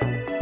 Bye.